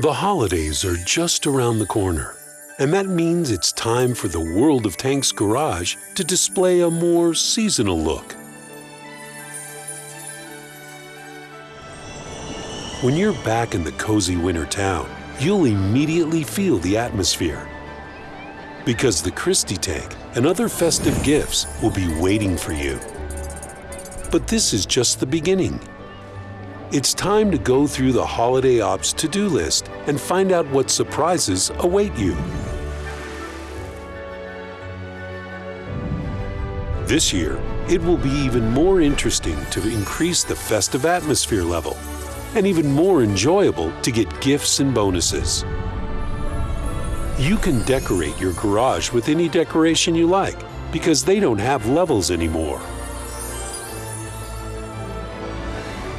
The holidays are just around the corner, and that means it's time for the World of Tanks garage to display a more seasonal look. When you're back in the cozy winter town, you'll immediately feel the atmosphere. Because the Christie tank and other festive gifts will be waiting for you. But this is just the beginning. It's time to go through the Holiday Ops to-do list and find out what surprises await you. This year, it will be even more interesting to increase the festive atmosphere level and even more enjoyable to get gifts and bonuses. You can decorate your garage with any decoration you like because they don't have levels anymore.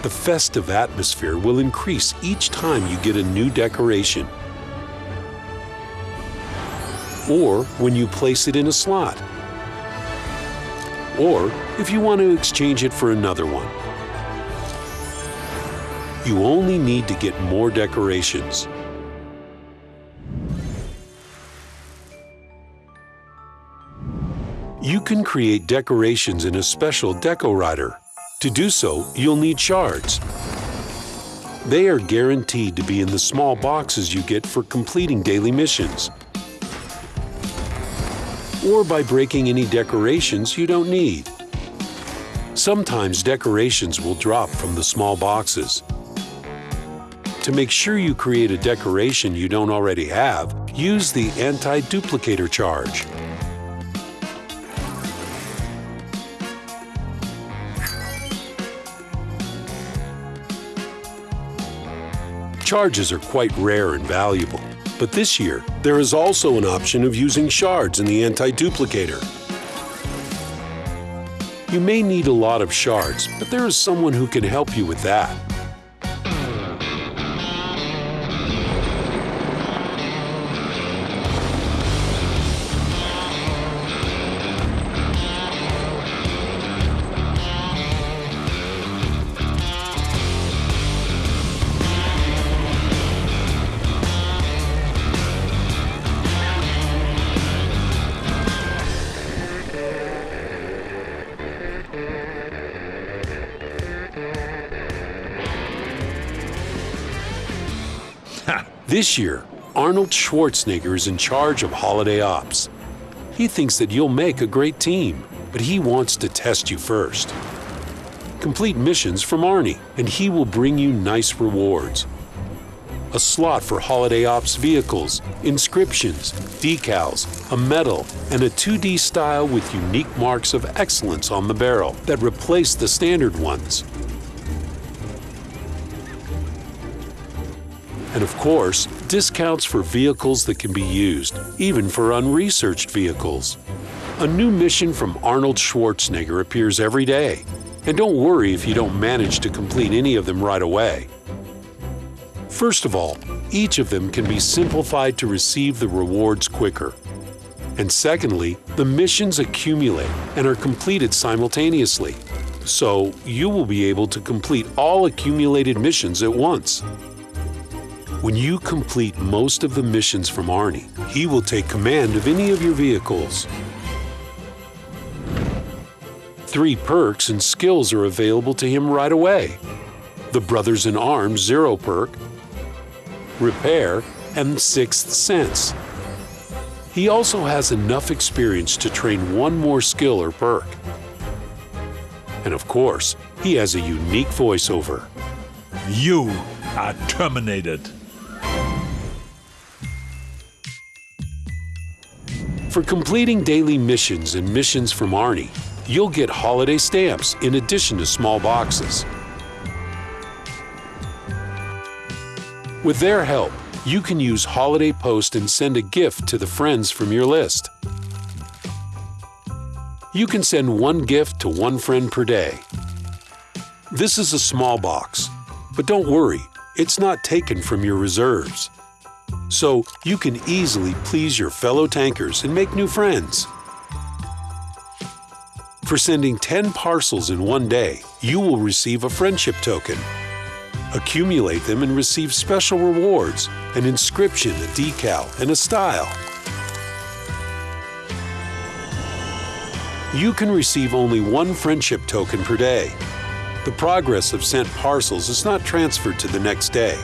The festive atmosphere will increase each time you get a new decoration or when you place it in a slot, or if you want to exchange it for another one. You only need to get more decorations. You can create decorations in a special Deco Writer. To do so, you'll need shards. They are guaranteed to be in the small boxes you get for completing daily missions. Or by breaking any decorations you don't need. Sometimes decorations will drop from the small boxes. To make sure you create a decoration you don't already have, use the anti-duplicator charge. Charges are quite rare and valuable, but this year there is also an option of using shards in the anti-duplicator. You may need a lot of shards, but there is someone who can help you with that. This year, Arnold Schwarzenegger is in charge of holiday ops. He thinks that you'll make a great team, but he wants to test you first. Complete missions from Arnie, and he will bring you nice rewards. A slot for holiday ops vehicles, inscriptions, decals, a medal, and a 2D style with unique marks of excellence on the barrel that replace the standard ones. And of course, discounts for vehicles that can be used, even for unresearched vehicles. A new mission from Arnold Schwarzenegger appears every day. And don't worry if you don't manage to complete any of them right away. First of all, each of them can be simplified to receive the rewards quicker. And secondly, the missions accumulate and are completed simultaneously. So you will be able to complete all accumulated missions at once. When you complete most of the missions from Arnie, he will take command of any of your vehicles. Three perks and skills are available to him right away. The Brothers in Arms Zero perk, Repair, and Sixth Sense. He also has enough experience to train one more skill or perk. And of course, he has a unique voiceover. You are terminated. For completing daily missions and missions from Arnie, you'll get holiday stamps in addition to small boxes. With their help, you can use Holiday Post and send a gift to the friends from your list. You can send one gift to one friend per day. This is a small box, but don't worry, it's not taken from your reserves so you can easily please your fellow tankers and make new friends. For sending 10 parcels in one day, you will receive a friendship token. Accumulate them and receive special rewards an inscription, a decal, and a style. You can receive only one friendship token per day. The progress of sent parcels is not transferred to the next day.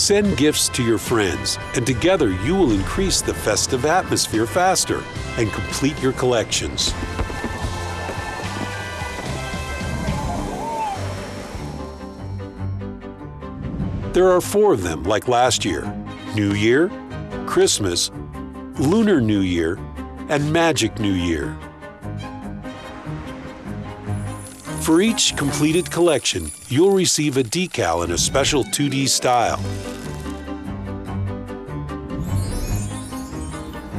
Send gifts to your friends, and together you will increase the festive atmosphere faster and complete your collections. There are four of them, like last year New Year, Christmas, Lunar New Year, and Magic New Year. For each completed collection, you'll receive a decal in a special 2D style.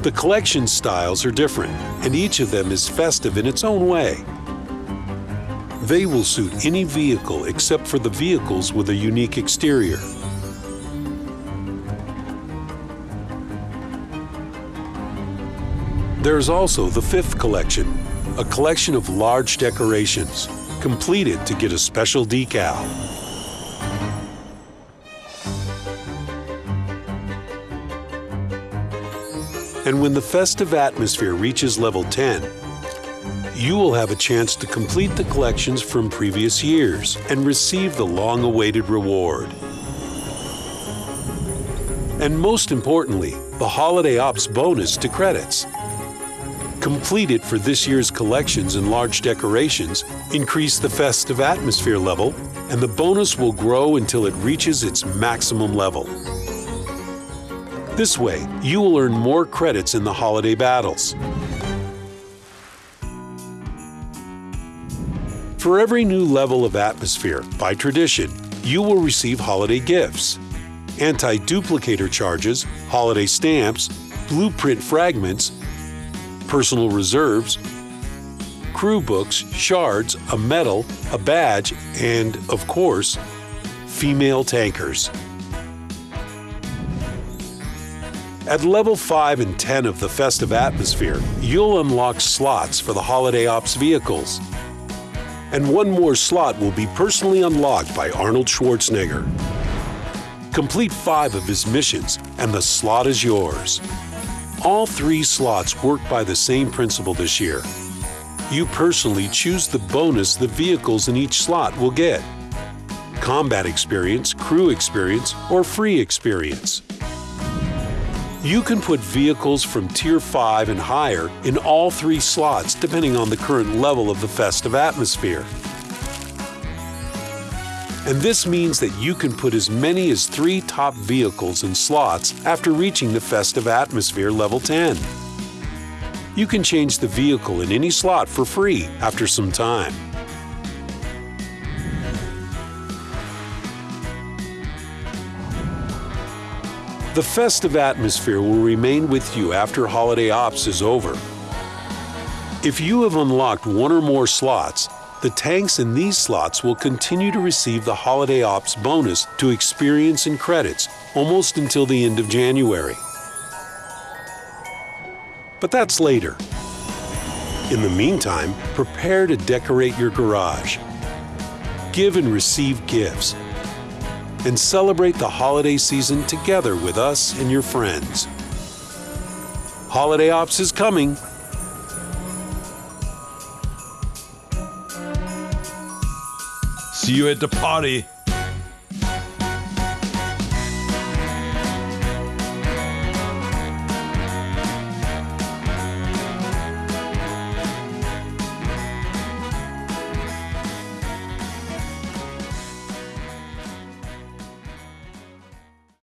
The collection styles are different, and each of them is festive in its own way. They will suit any vehicle except for the vehicles with a unique exterior. There's also the fifth collection, a collection of large decorations, completed to get a special decal. And when the festive atmosphere reaches level 10, you will have a chance to complete the collections from previous years and receive the long awaited reward. And most importantly, the Holiday Ops bonus to credits. Complete it for this year's collections and large decorations, increase the festive atmosphere level, and the bonus will grow until it reaches its maximum level. This way, you will earn more credits in the holiday battles. For every new level of atmosphere, by tradition, you will receive holiday gifts. Anti-duplicator charges, holiday stamps, blueprint fragments, personal reserves, crew books, shards, a medal, a badge, and, of course, female tankers. At level 5 and 10 of the Festive Atmosphere, you'll unlock slots for the Holiday Ops vehicles and one more slot will be personally unlocked by Arnold Schwarzenegger. Complete five of his missions, and the slot is yours. All three slots work by the same principle this year. You personally choose the bonus the vehicles in each slot will get combat experience, crew experience, or free experience. You can put vehicles from Tier 5 and higher in all three slots depending on the current level of the festive atmosphere. And this means that you can put as many as three top vehicles in slots after reaching the festive atmosphere level 10. You can change the vehicle in any slot for free after some time. The festive atmosphere will remain with you after Holiday Ops is over. If you have unlocked one or more slots, the tanks in these slots will continue to receive the Holiday Ops bonus to experience and credits almost until the end of January. But that's later. In the meantime, prepare to decorate your garage. Give and receive gifts and celebrate the holiday season together with us and your friends. Holiday Ops is coming. See you at the party.